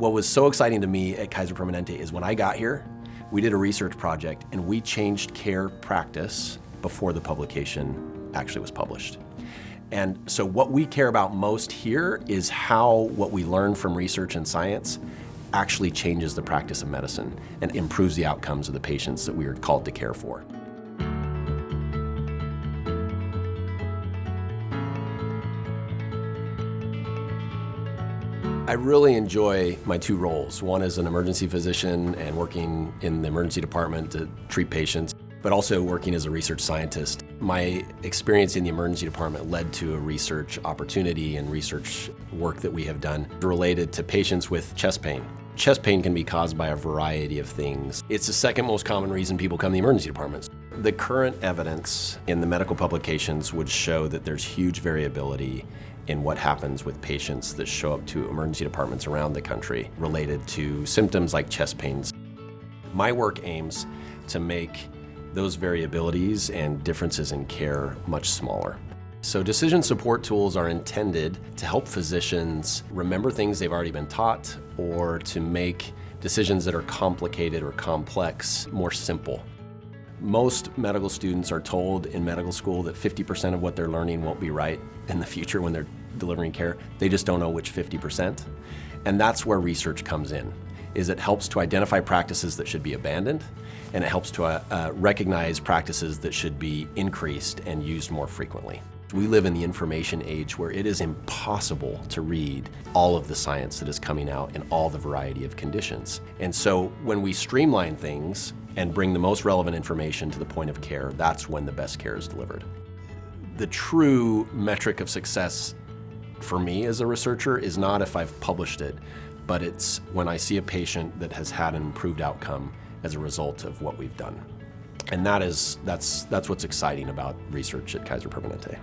What was so exciting to me at Kaiser Permanente is when I got here, we did a research project and we changed care practice before the publication actually was published. And so what we care about most here is how what we learn from research and science actually changes the practice of medicine and improves the outcomes of the patients that we are called to care for. I really enjoy my two roles. One as an emergency physician and working in the emergency department to treat patients, but also working as a research scientist. My experience in the emergency department led to a research opportunity and research work that we have done related to patients with chest pain. Chest pain can be caused by a variety of things. It's the second most common reason people come to the emergency departments. The current evidence in the medical publications would show that there's huge variability in what happens with patients that show up to emergency departments around the country related to symptoms like chest pains. My work aims to make those variabilities and differences in care much smaller. So decision support tools are intended to help physicians remember things they've already been taught or to make decisions that are complicated or complex more simple. Most medical students are told in medical school that 50% of what they're learning won't be right in the future when they're delivering care. They just don't know which 50%. And that's where research comes in, is it helps to identify practices that should be abandoned, and it helps to uh, uh, recognize practices that should be increased and used more frequently. We live in the information age where it is impossible to read all of the science that is coming out in all the variety of conditions. And so when we streamline things and bring the most relevant information to the point of care, that's when the best care is delivered. The true metric of success for me as a researcher is not if I've published it, but it's when I see a patient that has had an improved outcome as a result of what we've done. And that is, that's, that's what's exciting about research at Kaiser Permanente.